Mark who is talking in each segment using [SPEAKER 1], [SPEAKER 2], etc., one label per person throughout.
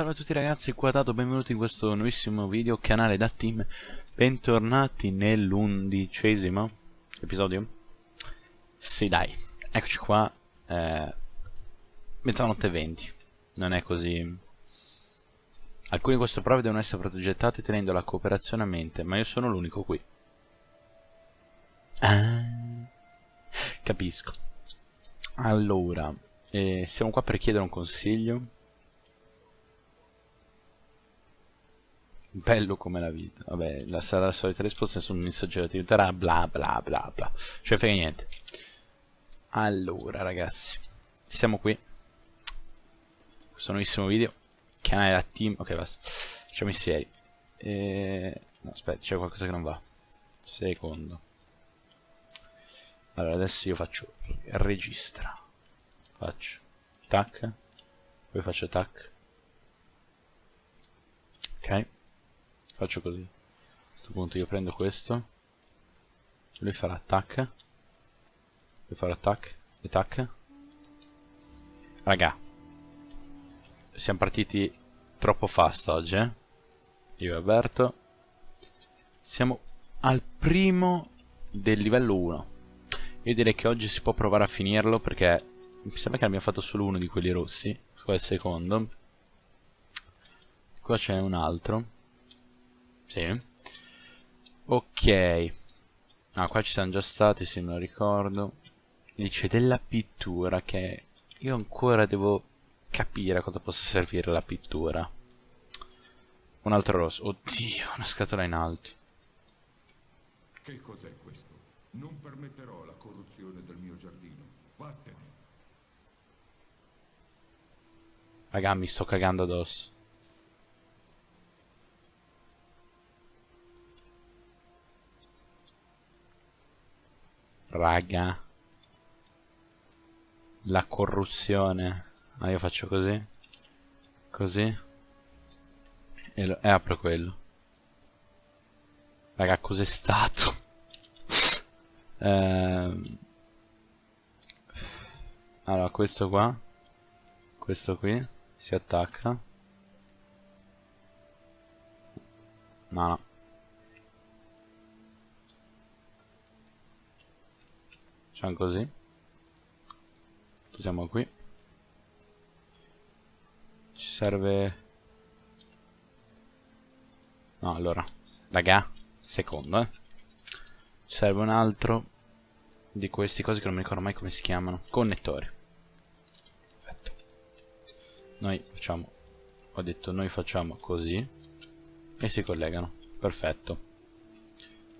[SPEAKER 1] Salve a tutti ragazzi, qua Dato, benvenuti in questo nuovissimo video, canale da team. Bentornati nell'undicesimo episodio. Sì dai, eccoci qua eh, Mezzanotte 20 Non è così. Alcune di queste prove devono essere progettate tenendo la cooperazione a mente Ma io sono l'unico qui. Ah, Capisco. Allora eh, Siamo qua per chiedere un consiglio Bello come la vita. Vabbè, la, sarà la solita risposta, nessun messaggio ti aiuterà, bla bla bla bla. Cioè frega niente. Allora, ragazzi. Siamo qui. Questo nuovissimo video. Canale da team. Ok, basta. Facciamo i seri. E... No, aspetta, c'è qualcosa che non va. Secondo. Allora, adesso io faccio registra. Faccio tac. Poi faccio tac. Ok. Faccio così. A questo punto io prendo questo. Lui farà attack. Lui farà attack. E tac. Raga. Siamo partiti troppo fast oggi, eh. Io e Alberto. Siamo al primo del livello 1. Io direi che oggi si può provare a finirlo perché mi sembra che abbiamo fatto solo uno di quelli rossi. Qua è il secondo. Qua c'è un altro. Sì. Ok. Ah, qua ci siamo già stati, se me lo ricordo. Dice della pittura che io ancora devo capire a cosa possa servire la pittura. Un altro rosso. Oddio, una scatola in alto.
[SPEAKER 2] Che cos'è questo? Non permetterò la corruzione del mio giardino. Vattene.
[SPEAKER 1] Raga, mi sto cagando addosso. Raga. La corruzione. Ah, io faccio così. Così. E, lo, e apro quello. Raga, cos'è stato? ehm. Allora, questo qua. Questo qui. Si attacca. No, no. Facciamo così. Siamo qui. Ci serve... No, allora. Raga, secondo, eh. Ci serve un altro di questi cosi che non mi ricordo mai come si chiamano. Connettori. Perfetto. Noi facciamo... Ho detto noi facciamo così. E si collegano. Perfetto.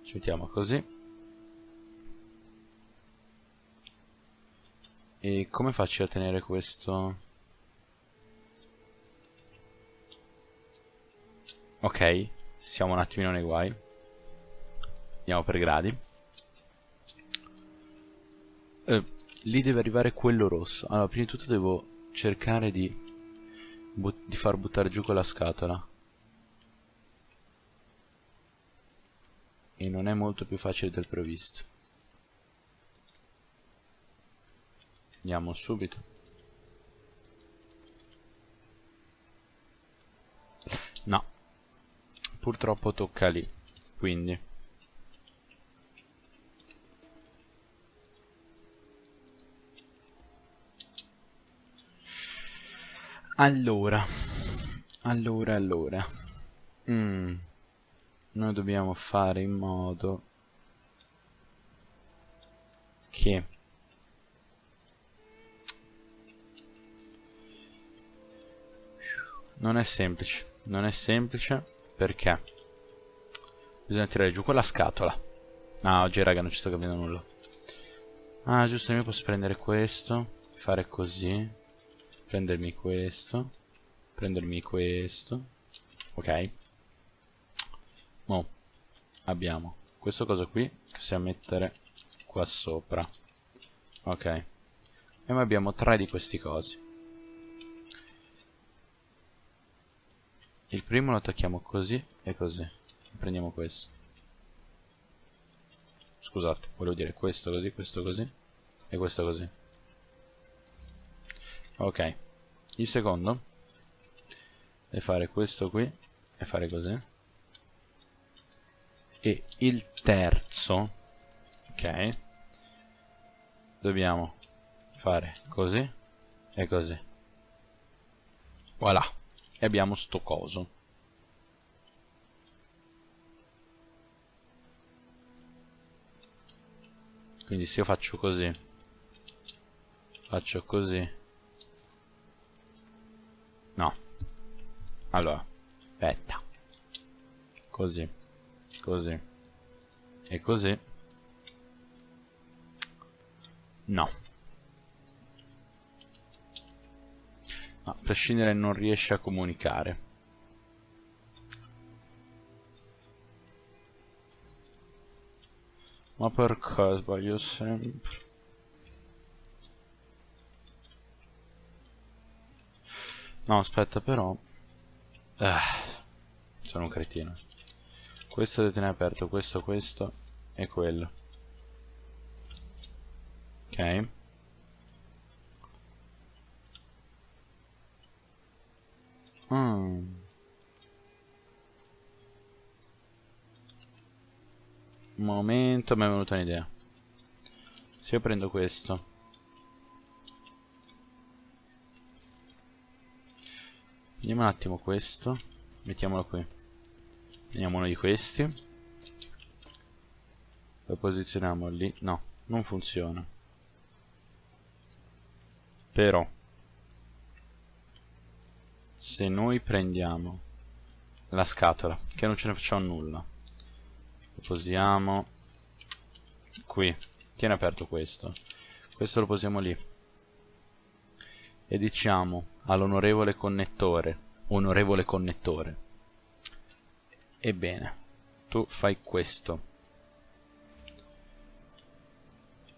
[SPEAKER 1] Ci mettiamo così. E come faccio a tenere questo? Ok, siamo un attimino nei guai. Andiamo per gradi. Eh, lì deve arrivare quello rosso. Allora, prima di tutto devo cercare di, di far buttare giù quella scatola. E non è molto più facile del previsto. Andiamo subito. No. Purtroppo tocca lì. Quindi. Allora. Allora, allora. Mm. Noi dobbiamo fare in modo che Non è semplice. Non è semplice perché bisogna tirare giù quella scatola. Ah, oggi raga non ci sto capendo nulla. Ah, giusto, io posso prendere questo, fare così, prendermi questo, prendermi questo. Ok. Mo abbiamo questo cosa qui che possiamo mettere qua sopra. Ok. E noi abbiamo tre di questi cosi. Il primo lo attacchiamo così e così. Prendiamo questo. Scusate, volevo dire questo così, questo così e questo così. Ok. Il secondo e fare questo qui e fare così e il terzo ok dobbiamo fare così e così voilà e abbiamo sto coso. Quindi se io faccio così faccio così. No. Allora aspetta. Così così e così. No a prescindere non riesce a comunicare. Ma perché sbaglio sempre no aspetta però eh, sono un cretino. Questo deve tenere aperto questo questo e quello. Ok Mm. Un momento, mi è venuta un'idea. Se io prendo questo. Vediamo un attimo questo. Mettiamolo qui. Prendiamo uno di questi. Lo posizioniamo lì. No, non funziona. Però se noi prendiamo la scatola, che non ce ne facciamo nulla, lo posiamo qui, tiene aperto questo, questo lo posiamo lì, e diciamo all'onorevole connettore, onorevole connettore, ebbene, tu fai questo,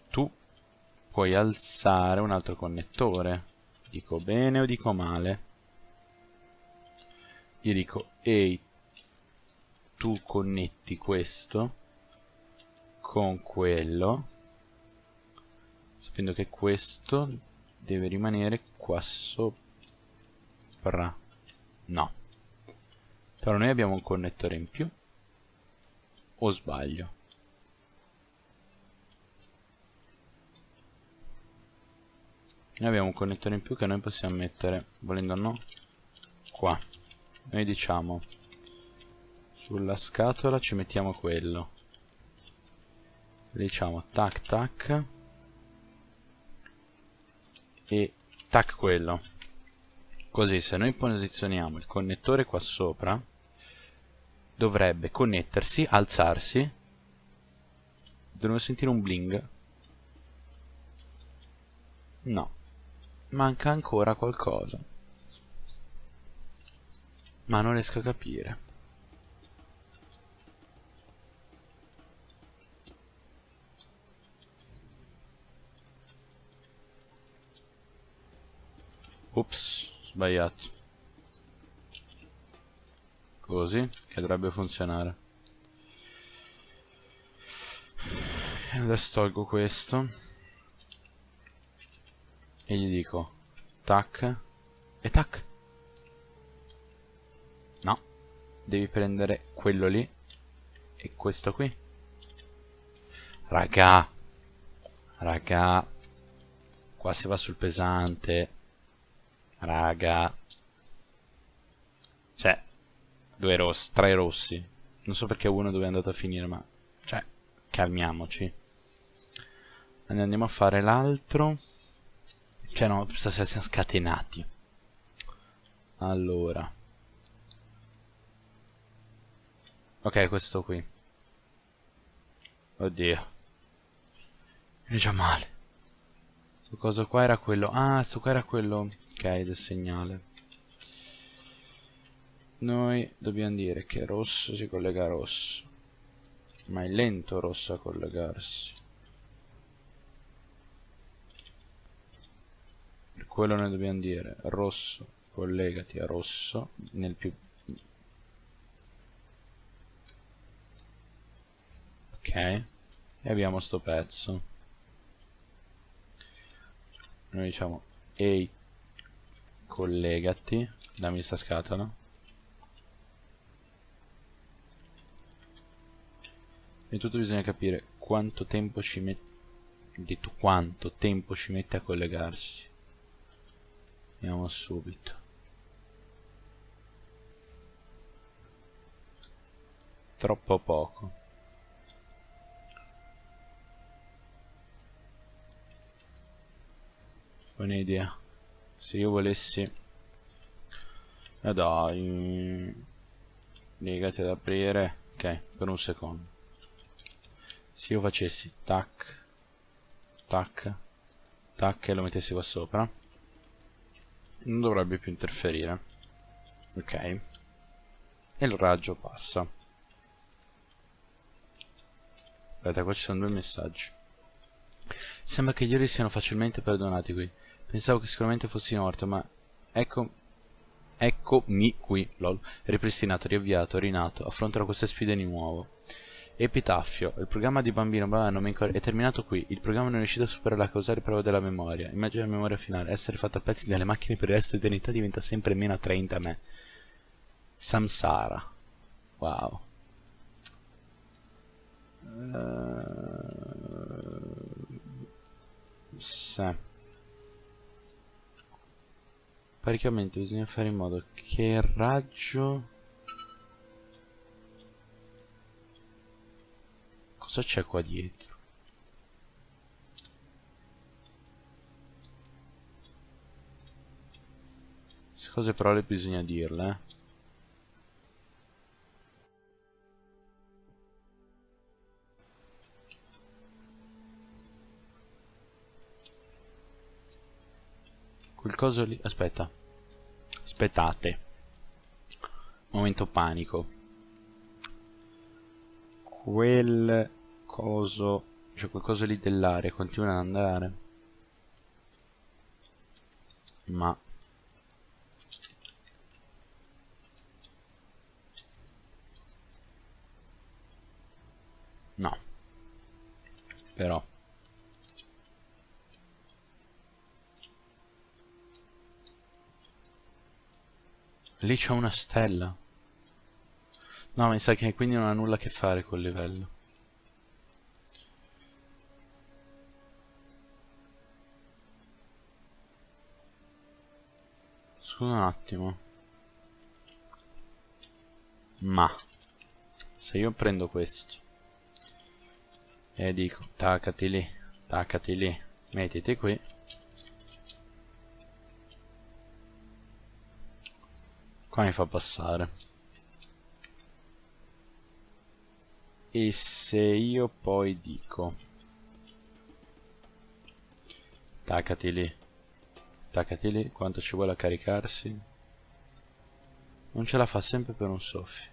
[SPEAKER 1] tu puoi alzare un altro connettore, dico bene o dico male? Io dico ehi tu connetti questo con quello sapendo che questo deve rimanere qua sopra. No. Però noi abbiamo un connettore in più o sbaglio? Noi abbiamo un connettore in più che noi possiamo mettere volendo o no qua noi diciamo sulla scatola ci mettiamo quello. Diciamo tac tac. E tac quello. Così se noi posizioniamo il connettore qua sopra dovrebbe connettersi, alzarsi dovremmo sentire un bling. No manca ancora qualcosa ma non riesco a capire. Ups, sbagliato. Così, che dovrebbe funzionare. Adesso tolgo questo. E gli dico, tac, e tac. Devi prendere quello lì e questo qui. Raga raga qua si va sul pesante. Raga. Cioè due rossi tre rossi. Non so perché uno dove è andato a finire ma cioè calmiamoci. Andiamo a fare l'altro. Cioè no stasera siamo scatenati. Allora Ok, questo qui. Oddio. È già male. Questo coso qua era quello... Ah, questo qua era quello... Ok, del segnale. Noi dobbiamo dire che rosso si collega a rosso. Ma è lento rosso a collegarsi. Per quello noi dobbiamo dire rosso collegati a rosso nel più ok. E abbiamo sto pezzo. Noi diciamo ehi collegati. Dammi sta scatola. E tutto bisogna capire quanto tempo ci mette detto quanto tempo ci mette a collegarsi. Andiamo subito. Troppo poco. Buona idea se io volessi eh dai legati ad aprire ok per un secondo. Se io facessi tac tac tac e lo mettessi qua sopra non dovrebbe più interferire ok? E il raggio passa. Aspetta qua ci sono due messaggi. Sembra che gli ori siano facilmente perdonati qui pensavo che sicuramente fossi morto ma ecco Eccomi qui, lol, ripristinato, riavviato, rinato, affronterò queste sfide di nuovo. Epitaffio, il programma di bambino è terminato qui, il programma non è riuscito a superare la causale prova della memoria. Immagina la memoria finale, essere fatta a pezzi dalle macchine per il resto dell'eternità diventa sempre meno attraente a me. Samsara. Wow. Uh, sì. Praticamente bisogna fare in modo che il raggio... Cosa c'è qua dietro? Queste cose però le bisogna dirle, eh. Quel coso lì... Aspetta. Aspettate. Momento panico. Quel coso... Cioè quel coso lì dell'aria continua ad andare. Ma... No. Però... Lì c'è una stella. No, mi sa che quindi non ha nulla a che fare col livello. Scusa un attimo. Ma se io prendo questo e dico taccati lì, taccati lì, mettiti qui Qua mi fa passare. E se io poi dico... Attaccati lì. Attaccati lì. Quanto ci vuole a caricarsi? Non ce la fa sempre per un soffio.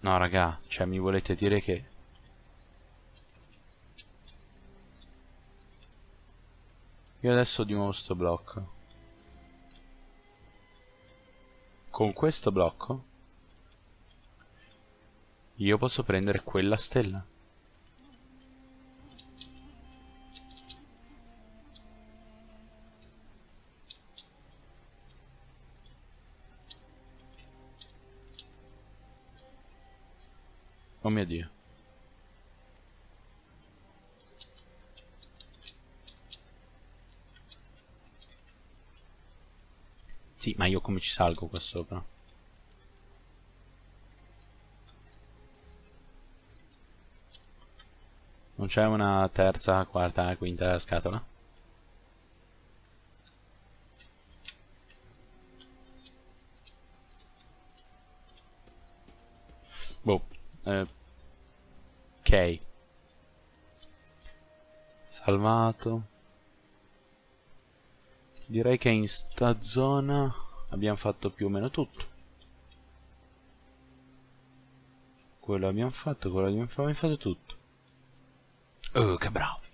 [SPEAKER 1] No raga, cioè mi volete dire che Io adesso di nuovo sto blocco. Con questo blocco io posso prendere quella stella. Oh mio Dio. Sì, ma io come ci salgo qua sopra? Non c'è una terza, quarta, quinta scatola? Boh. Eh. Ok. Salvato. Direi che in sta zona abbiamo fatto più o meno tutto. Quello abbiamo fatto, quello abbiamo fatto, abbiamo fatto tutto. Oh, che bravi.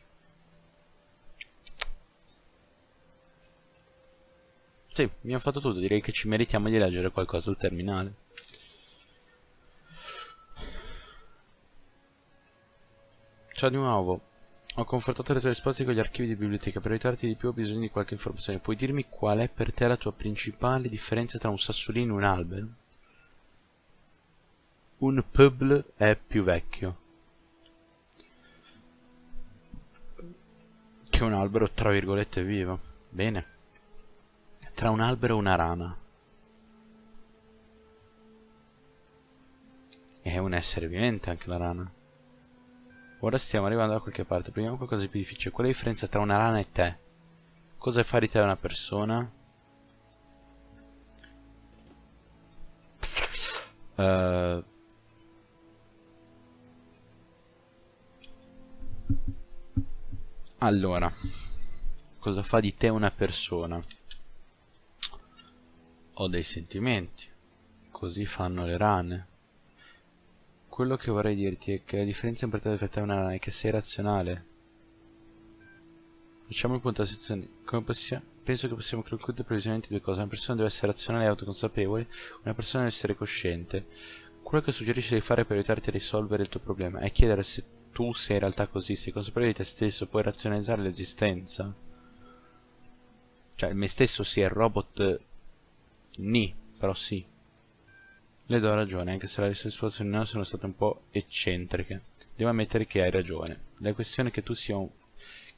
[SPEAKER 1] Sì, abbiamo fatto tutto, direi che ci meritiamo di leggere qualcosa al terminale. Ciao di nuovo. Ho confrontato le tue risposte con gli archivi di biblioteca. Per aiutarti di più ho bisogno di qualche informazione. Puoi dirmi qual è per te la tua principale differenza tra un sassolino e un albero? un pubble è più vecchio che un albero tra virgolette vivo. Bene. Tra un albero e una rana. È un essere vivente anche la rana. Ora stiamo arrivando da qualche parte. Prendiamo qualcosa di più difficile. Qual è la differenza tra una rana e te? Cosa fa di te una persona? Uh, allora, cosa fa di te una persona? Ho dei sentimenti. Così fanno le rane. Quello che vorrei dirti è che la differenza tra te e una è che sei razionale. Facciamo il punto della situazione. Come possiamo... Penso che possiamo concludere previsamente due cose. Una persona deve essere razionale e autoconsapevole, una persona deve essere cosciente. Quello che suggerisci di fare per aiutarti a risolvere il tuo problema è chiedere se tu sei in realtà così, sei consapevole di te stesso, puoi razionalizzare l'esistenza. Cioè, me stesso sì, è robot... Ni, però sì. Le do ragione, anche se le risposte non sono state un po' eccentriche. Devo ammettere che hai ragione. La questione che tu sia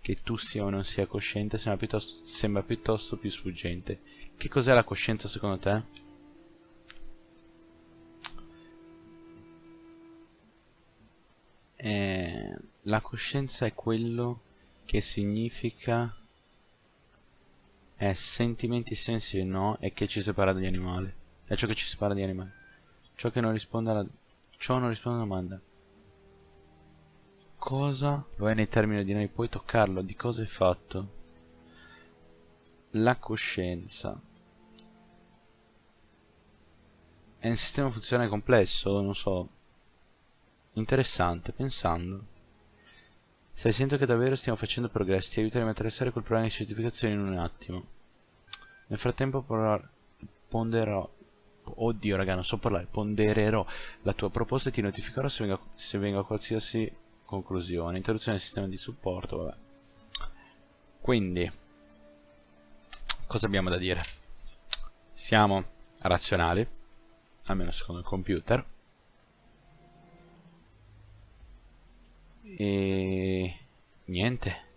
[SPEAKER 1] che tu sia o non sia cosciente sembra piuttosto, sembra piuttosto più sfuggente. Che cos'è la coscienza secondo te? Eh, la coscienza è quello che significa è sentimenti, sensi e no e che ci separa dagli animali. È ciò che ci separa dagli animali. Ciò che non risponde alla... Ciò non risponde alla domanda cosa lo è nei termini di noi, puoi toccarlo, di cosa è fatto. La coscienza. È un sistema funzionale complesso, non so. Interessante, pensando. Se sento che davvero stiamo facendo progressi, ti aiuteremo a attraversare quel problema di certificazione in un attimo. Nel frattempo ponderò Oddio raga non so parlare Pondererò la tua proposta e ti notificherò se venga, se venga qualsiasi conclusione. Introduzione del sistema di supporto vabbè. quindi cosa abbiamo da dire? Siamo razionali almeno secondo il computer. E niente.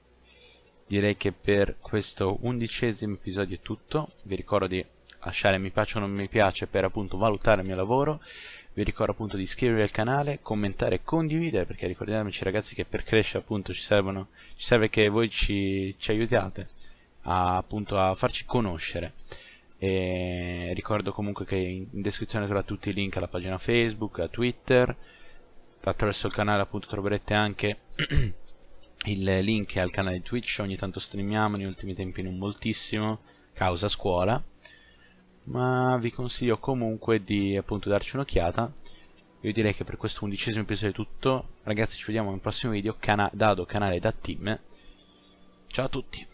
[SPEAKER 1] Direi che per questo undicesimo episodio è tutto. Vi ricordo di lasciare mi piace o non mi piace per appunto valutare il mio lavoro. Vi ricordo appunto di iscrivervi al canale, commentare e condividere perché ricordiamoci ragazzi che per crescere appunto ci, servono, ci serve che voi ci, ci aiutiate a, appunto a farci conoscere. E ricordo comunque che in descrizione trovate tutti i link alla pagina Facebook, a Twitter. Attraverso il canale appunto troverete anche il link al canale Twitch. Ogni tanto streamiamo negli ultimi tempi non moltissimo. Causa scuola ma vi consiglio comunque di appunto darci un'occhiata. Io direi che per questo undicesimo episodio è tutto. Ragazzi ci vediamo nel prossimo video cana Dado canale da team ciao a tutti